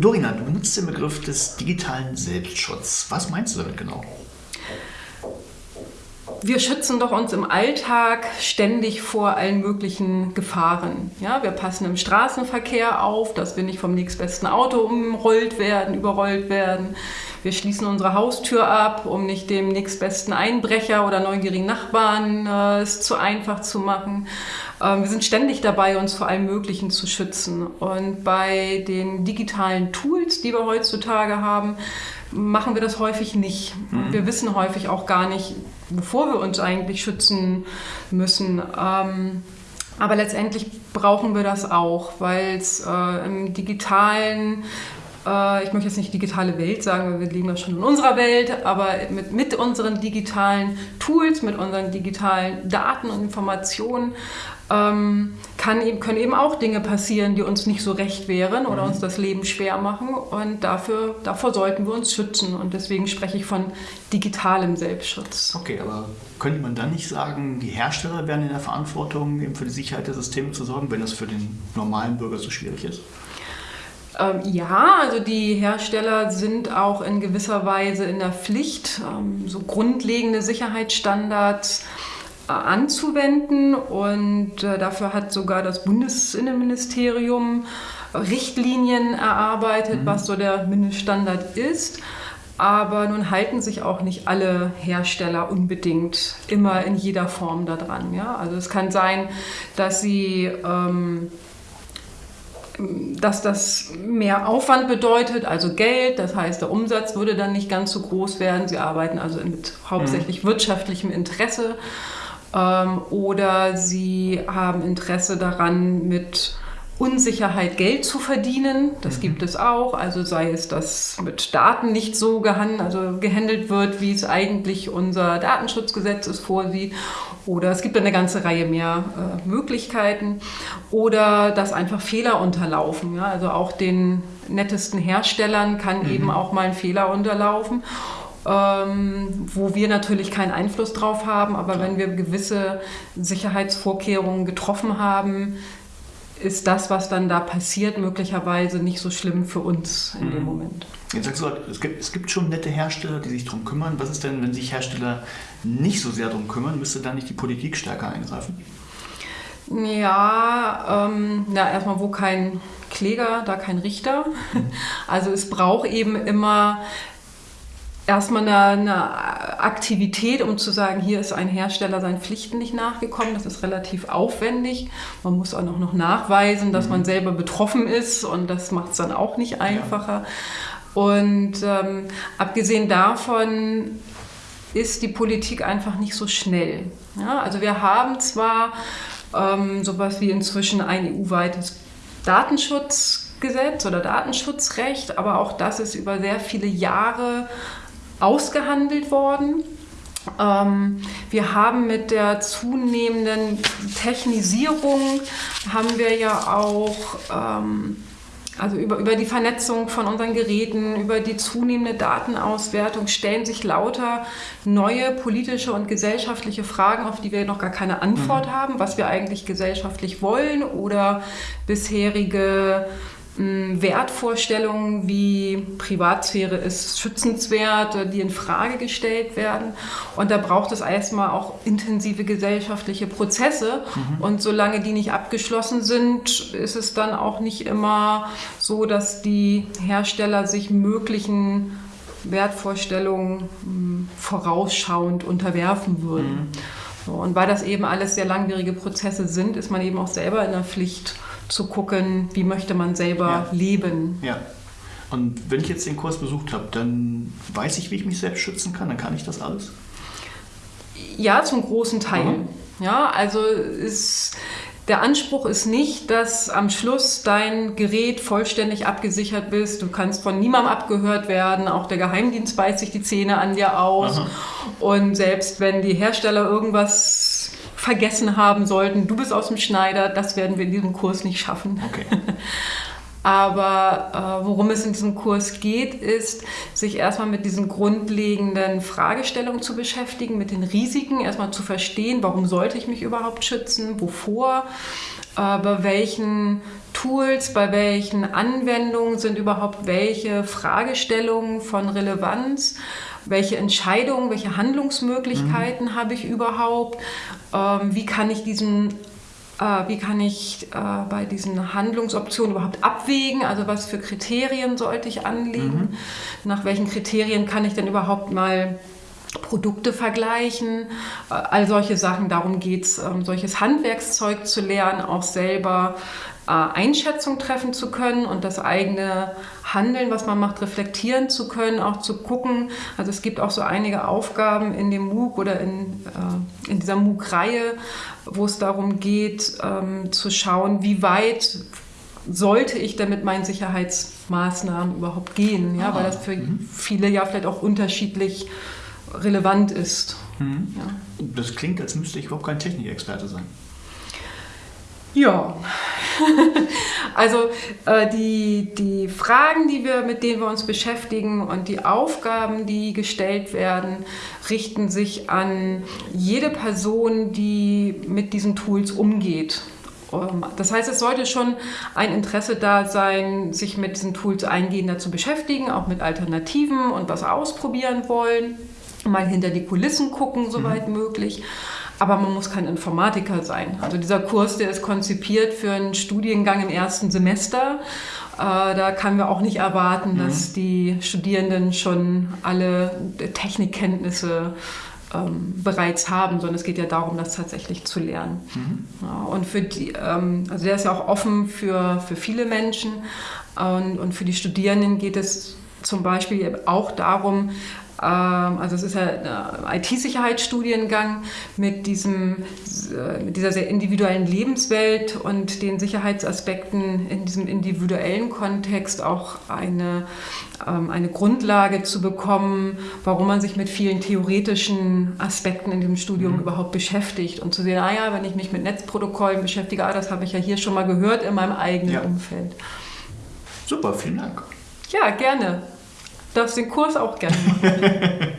Dorina, du benutzt den Begriff des digitalen Selbstschutzes. Was meinst du damit genau? Wir schützen doch uns im Alltag ständig vor allen möglichen Gefahren. Ja, wir passen im Straßenverkehr auf, dass wir nicht vom nächstbesten Auto umrollt werden, überrollt werden. Wir schließen unsere Haustür ab, um nicht dem nächstbesten Einbrecher oder neugierigen Nachbarn äh, es zu einfach zu machen. Ähm, wir sind ständig dabei, uns vor allem Möglichen zu schützen. Und bei den digitalen Tools, die wir heutzutage haben, machen wir das häufig nicht. Mhm. Wir wissen häufig auch gar nicht, bevor wir uns eigentlich schützen müssen. Ähm, aber letztendlich brauchen wir das auch, weil es äh, im digitalen äh, ich möchte jetzt nicht digitale Welt sagen, weil wir leben ja schon in unserer Welt, aber mit, mit unseren digitalen Tools, mit unseren digitalen Daten und Informationen ähm, kann eben, können eben auch Dinge passieren, die uns nicht so recht wären oder mhm. uns das Leben schwer machen. Und dafür, davor sollten wir uns schützen. Und deswegen spreche ich von digitalem Selbstschutz. Okay, aber könnte man dann nicht sagen, die Hersteller wären in der Verantwortung, eben für die Sicherheit der Systeme zu sorgen, wenn das für den normalen Bürger so schwierig ist? Ähm, ja, also die Hersteller sind auch in gewisser Weise in der Pflicht, ähm, so grundlegende Sicherheitsstandards äh, anzuwenden. Und äh, dafür hat sogar das Bundesinnenministerium Richtlinien erarbeitet, mhm. was so der Mindeststandard ist. Aber nun halten sich auch nicht alle Hersteller unbedingt immer in jeder Form daran. Ja? Also es kann sein, dass sie ähm, dass das mehr Aufwand bedeutet, also Geld, das heißt, der Umsatz würde dann nicht ganz so groß werden. Sie arbeiten also mit hauptsächlich mhm. wirtschaftlichem Interesse ähm, oder sie haben Interesse daran, mit Unsicherheit Geld zu verdienen. Das mhm. gibt es auch. Also sei es, dass mit Daten nicht so gehandelt, also gehandelt wird, wie es eigentlich unser Datenschutzgesetz es vorsieht. Oder es gibt eine ganze Reihe mehr äh, Möglichkeiten. Oder dass einfach Fehler unterlaufen. Ja? Also auch den nettesten Herstellern kann mhm. eben auch mal ein Fehler unterlaufen. Ähm, wo wir natürlich keinen Einfluss drauf haben, aber Klar. wenn wir gewisse Sicherheitsvorkehrungen getroffen haben, ist das, was dann da passiert, möglicherweise nicht so schlimm für uns in mhm. dem Moment. Jetzt sagst du, es gibt, es gibt schon nette Hersteller, die sich darum kümmern. Was ist denn, wenn sich Hersteller nicht so sehr darum kümmern? Müsste dann nicht die Politik stärker eingreifen? Ja, ähm, na, erstmal, wo kein Kläger, da kein Richter. Mhm. Also es braucht eben immer erstmal eine, eine, Aktivität, um zu sagen, hier ist ein Hersteller seinen Pflichten nicht nachgekommen. Das ist relativ aufwendig. Man muss auch noch, nachweisen, dass mhm. man selber betroffen ist und das macht es dann auch nicht einfacher. Ja. Und ähm, abgesehen davon ist die Politik einfach nicht so schnell. Ja, also wir haben zwar ähm, sowas wie inzwischen ein EU-weites Datenschutzgesetz oder Datenschutzrecht, aber auch das ist über sehr viele Jahre ausgehandelt worden. Ähm, wir haben mit der zunehmenden Technisierung, haben wir ja auch, ähm, also über, über die Vernetzung von unseren Geräten, über die zunehmende Datenauswertung stellen sich lauter neue politische und gesellschaftliche Fragen, auf die wir noch gar keine Antwort mhm. haben, was wir eigentlich gesellschaftlich wollen oder bisherige Wertvorstellungen wie Privatsphäre ist schützenswert, die in Frage gestellt werden. Und da braucht es erstmal auch intensive gesellschaftliche Prozesse. Mhm. Und solange die nicht abgeschlossen sind, ist es dann auch nicht immer so, dass die Hersteller sich möglichen Wertvorstellungen vorausschauend unterwerfen würden. Mhm. und weil das eben alles sehr langwierige Prozesse sind, ist man eben auch selber in der Pflicht, zu gucken, wie möchte man selber ja. leben. Ja. Und wenn ich jetzt den Kurs besucht habe, dann weiß ich, wie ich mich selbst schützen kann, dann kann ich das alles? Ja, zum großen Teil. Mhm. Ja, also ist, der Anspruch ist nicht, dass am Schluss dein Gerät vollständig abgesichert bist. Du kannst von niemandem abgehört werden. Auch der Geheimdienst beißt sich die Zähne an dir aus. Aha. Und selbst wenn die Hersteller irgendwas vergessen haben sollten, du bist aus dem Schneider, das werden wir in diesem Kurs nicht schaffen. Okay. Aber äh, worum es in diesem Kurs geht, ist, sich erstmal mit diesen grundlegenden Fragestellungen zu beschäftigen, mit den Risiken, erstmal zu verstehen, warum sollte ich mich überhaupt schützen, wovor, äh, bei welchen Tools, bei welchen Anwendungen sind überhaupt welche Fragestellungen von Relevanz welche Entscheidungen, welche Handlungsmöglichkeiten mhm. habe ich überhaupt, ähm, wie kann ich diesen äh, wie kann ich äh, bei diesen Handlungsoptionen überhaupt abwägen? Also was für Kriterien sollte ich anlegen? Mhm. Nach welchen Kriterien kann ich denn überhaupt mal Produkte vergleichen? Äh, all solche Sachen, darum geht es, ähm, solches Handwerkszeug zu lernen, auch selber Einschätzung treffen zu können und das eigene Handeln, was man macht, reflektieren zu können, auch zu gucken. Also es gibt auch so einige Aufgaben in dem MOOC oder in, äh, in dieser MOOC-Reihe, wo es darum geht, ähm, zu schauen, wie weit sollte ich denn mit meinen Sicherheitsmaßnahmen überhaupt gehen, ja, weil das für mhm. viele ja vielleicht auch unterschiedlich relevant ist. Mhm. Ja. Das klingt, als müsste ich überhaupt kein Technikexperte sein. Ja, also äh, die, die Fragen, die wir, mit denen wir uns beschäftigen und die Aufgaben, die gestellt werden, richten sich an jede Person, die mit diesen Tools umgeht. Ähm, das heißt, es sollte schon ein Interesse da sein, sich mit diesen Tools eingehender zu beschäftigen, auch mit Alternativen und was ausprobieren wollen, mal hinter die Kulissen gucken, soweit mhm. möglich aber man muss kein Informatiker sein. Also dieser Kurs, der ist konzipiert für einen Studiengang im ersten Semester. Äh, da können wir auch nicht erwarten, mhm. dass die Studierenden schon alle Technikkenntnisse ähm, bereits haben, sondern es geht ja darum, das tatsächlich zu lernen. Mhm. Ja, und für die, ähm, also der ist ja auch offen für, für viele Menschen und, und für die Studierenden geht es zum Beispiel auch darum, also es ist ja ein IT-Sicherheitsstudiengang mit, diesem, äh, mit dieser sehr individuellen Lebenswelt und den Sicherheitsaspekten in diesem individuellen Kontext auch eine, ähm, eine Grundlage zu bekommen, warum man sich mit vielen theoretischen Aspekten in dem Studium mhm. überhaupt beschäftigt und zu sehen, ah ja, wenn ich mich mit Netzprotokollen beschäftige, ah, das habe ich ja hier schon mal gehört in meinem eigenen ja. Umfeld. Super, vielen Dank. Ja, gerne darfst den Kurs auch gerne machen.